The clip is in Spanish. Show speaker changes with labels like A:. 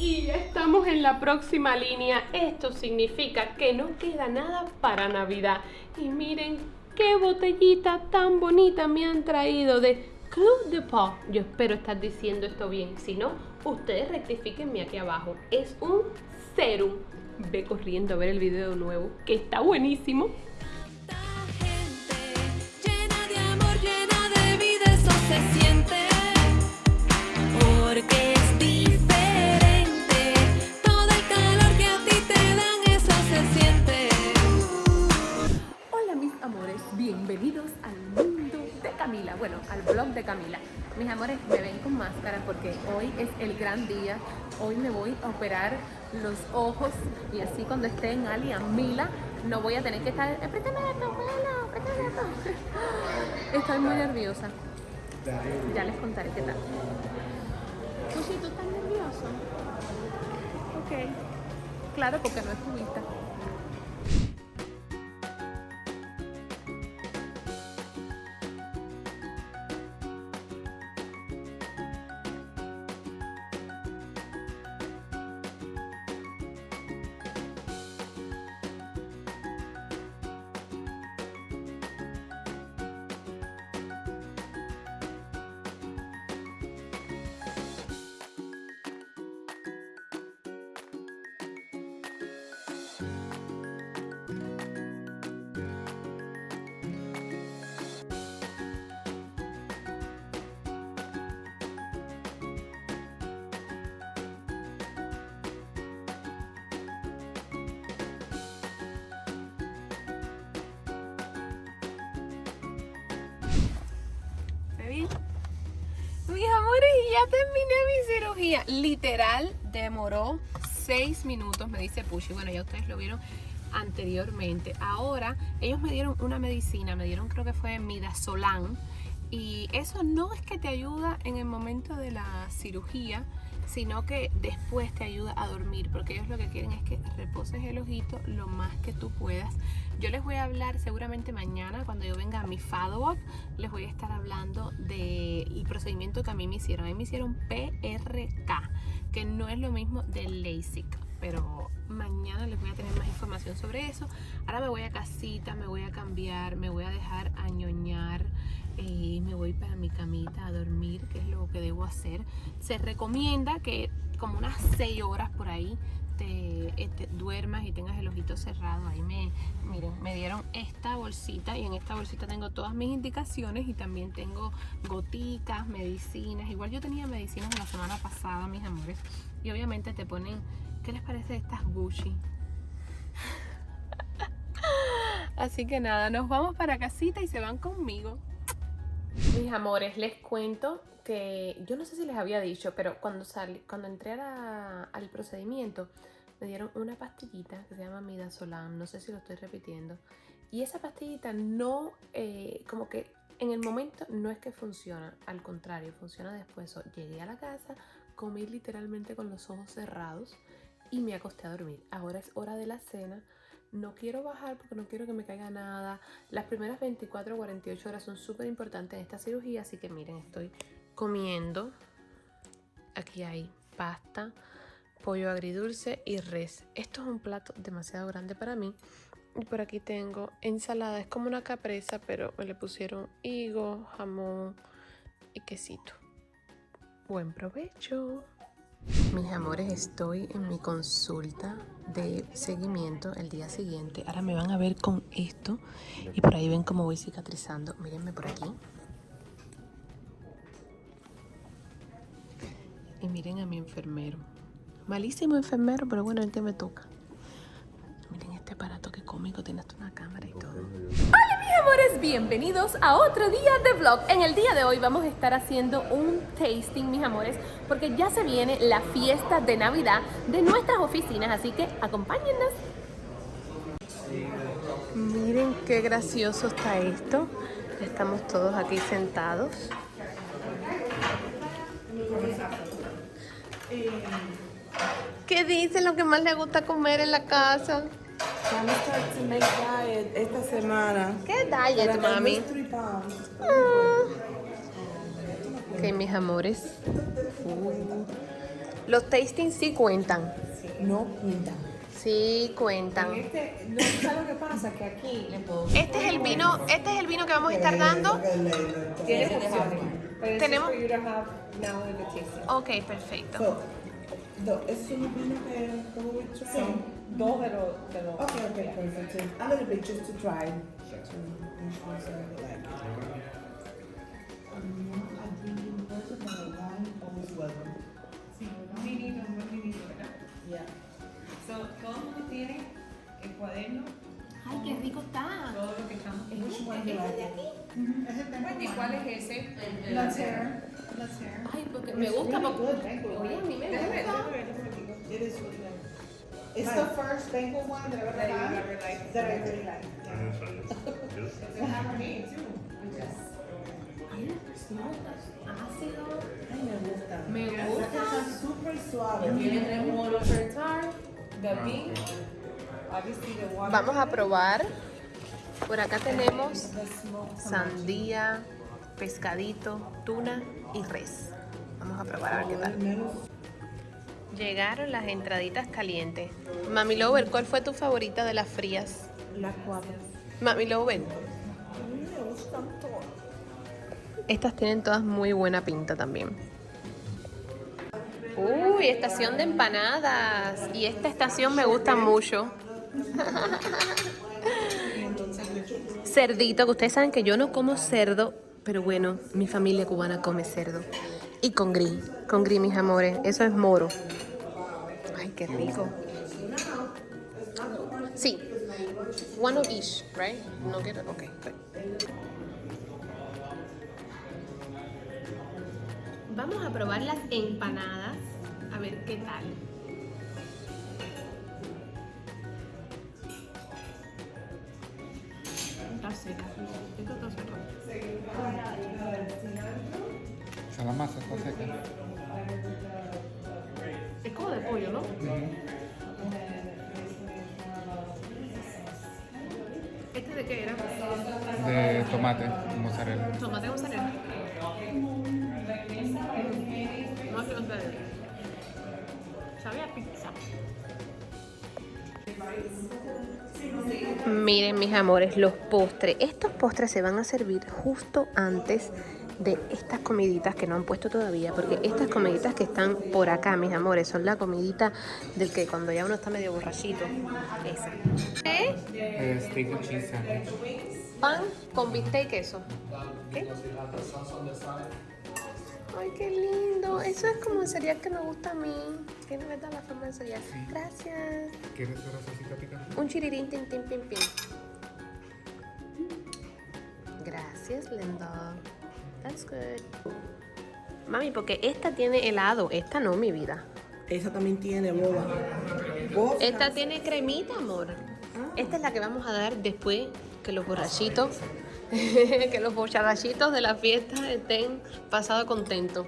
A: Y estamos en la próxima línea. Esto significa que no queda nada para Navidad. Y miren qué botellita tan bonita me han traído de Club de Paw. Yo espero estar diciendo esto bien. Si no, ustedes rectifiquenme aquí abajo. Es un serum. Ve corriendo a ver el video nuevo, que está buenísimo.
B: Bueno, al blog de Camila. Mis amores, me ven con máscara porque hoy es el gran día. Hoy me voy a operar los ojos y así cuando esté en Ali Mila no voy a tener que estar, esto, esto. Estoy muy nerviosa. Ya les contaré qué tal. Sushi, ¿tú estás nervioso? Ok. Claro, porque no es tu y ya terminé mi cirugía. Literal, demoró 6 minutos, me dice Pushy. Bueno, ya ustedes lo vieron anteriormente. Ahora, ellos me dieron una medicina, me dieron creo que fue Midazolam. Y eso no es que te ayuda en el momento de la cirugía, sino que después te ayuda a dormir, porque ellos lo que quieren es que reposes el ojito lo más que tú puedas. Yo les voy a hablar seguramente mañana, cuando yo venga a mi follow-up, les voy a estar hablando del procedimiento que a mí me hicieron. A mí me hicieron PRK, que no es lo mismo del LASIK, pero mañana les voy a tener más información sobre eso. Ahora me voy a casita, me voy a cambiar, me voy a dejar añoñar y me voy para mi camita a dormir, que es lo que debo hacer. Se recomienda que como unas 6 horas por ahí te, te, duermas y tengas el ojito cerrado. Ahí me, miren, me dieron esta bolsita y en esta bolsita tengo todas mis indicaciones y también tengo gotitas, medicinas. Igual yo tenía medicinas la semana pasada, mis amores. Y obviamente te ponen, ¿qué les parece estas Gucci? Así que nada, nos vamos para casita y se van conmigo. Mis amores, les cuento que yo no sé si les había dicho, pero cuando salí, cuando entré al procedimiento, me dieron una pastillita que se llama Midazolam, no sé si lo estoy repitiendo. Y esa pastillita no, eh, como que en el momento no es que funciona, al contrario, funciona después. So, llegué a la casa, comí literalmente con los ojos cerrados y me acosté a dormir. Ahora es hora de la cena no quiero bajar porque no quiero que me caiga nada. Las primeras 24 o 48 horas son súper importantes en esta cirugía, así que miren, estoy comiendo. Aquí hay pasta, pollo agridulce y res. Esto es un plato demasiado grande para mí. Y por aquí tengo ensalada, es como una capresa, pero me le pusieron higo, jamón y quesito. Buen provecho. Mis amores, estoy en mi consulta de seguimiento el día siguiente. Ahora me van a ver con esto y por ahí ven cómo voy cicatrizando. Mírenme por aquí. Y miren a mi enfermero. Malísimo enfermero, pero bueno, el que me toca. Miren este aparato que cómico, tiene hasta una cámara y todo. Amores, bienvenidos a otro día de vlog. En el día de hoy vamos a estar haciendo un tasting, mis amores, porque ya se viene la fiesta de Navidad de nuestras oficinas, así que acompáñennos. Miren qué gracioso está esto. Estamos todos aquí sentados. ¿Qué dicen lo que más le gusta comer en la casa?
C: Vamos a start to make diet esta semana.
B: ¿Qué diet, mami?
C: pounds.
B: Ok, mis amores. Uh, Los tastings sí cuentan.
C: No pinta.
B: Sí cuentan.
C: Este, no ¿sabes lo que pasa? Que aquí le puedo...
B: Este es el vino, este es el vino que vamos a estar dando. Tenemos-
C: to.
B: Ok, perfecto.
D: So, do, es un vino que como we try.
C: Son dos de los... De los
D: Okay, okay, perfect. A little bit just to try. To make sure it's like it. Um, I drink in person, but wine always welcome.
C: Vinito, un buen vinito, ¿verdad?
D: Yeah.
C: So, todo el mundo tiene el cuaderno,
B: Ay, qué rico está.
C: todo lo que estamos...
D: Which one do you like?
C: ¿Y cuál es ese?
D: Let's hear. Let's hear.
B: Ay, porque me gusta porque Oye, a mí me gusta.
D: It is really nice. It's the first banquet one that I've ever had that I really like.
C: It's a Cabernet, too.
B: Ácido.
D: Ay, me gusta.
B: Me gusta.
D: Está súper suave.
C: Tiene tres the water.
B: Vamos a probar. Por acá tenemos sandía, pescadito, tuna y res. Vamos a probar a ver qué tal. Llegaron las entraditas calientes. Mami Lover, ¿cuál fue tu favorita de las frías?
D: las cuatro.
B: Mami Lover.
D: Me gustan todas.
B: Estas tienen todas muy buena pinta también. Uy, estación de empanadas. Y esta estación me gusta mucho. Cerdito, que ustedes saben que yo no como cerdo, pero bueno, mi familia cubana come cerdo. Y con gris, con gris, mis amores. Eso es moro. Ay, qué rico. Sí. One of each, right? No quiero. Ok. Vamos a probar las empanadas. A ver qué tal.
E: Sea, la masa está seca.
B: Es como de pollo, ¿no? ¿Este de qué era?
E: De tomate, mozzarella.
B: Tomate mozzarella. No. Sabe a pizza. Miren mis amores, los postres. Estos postres se van a servir justo antes de estas comiditas que no han puesto todavía, porque estas comiditas que están por acá, mis amores, son la comidita del que cuando ya uno está medio borrachito. Esa. ¿Eh? Pan con bistec y queso. ¿Qué? Ay, qué lindo. Eso es como el cereal que me gusta a mí. Tiene verdad la forma de cereal. Gracias.
E: ¿Quieres una salsita picante?
B: Un chirirín, tin, tin, pin, pin. Gracias, Linda. That's good. Mami, porque esta tiene helado. Esta no, mi vida.
D: Esa también tiene boba.
B: Esta tiene cremita, amor. Esta es la que vamos a dar después que los borrachitos, que los borrachitos de la fiesta estén pasados contentos.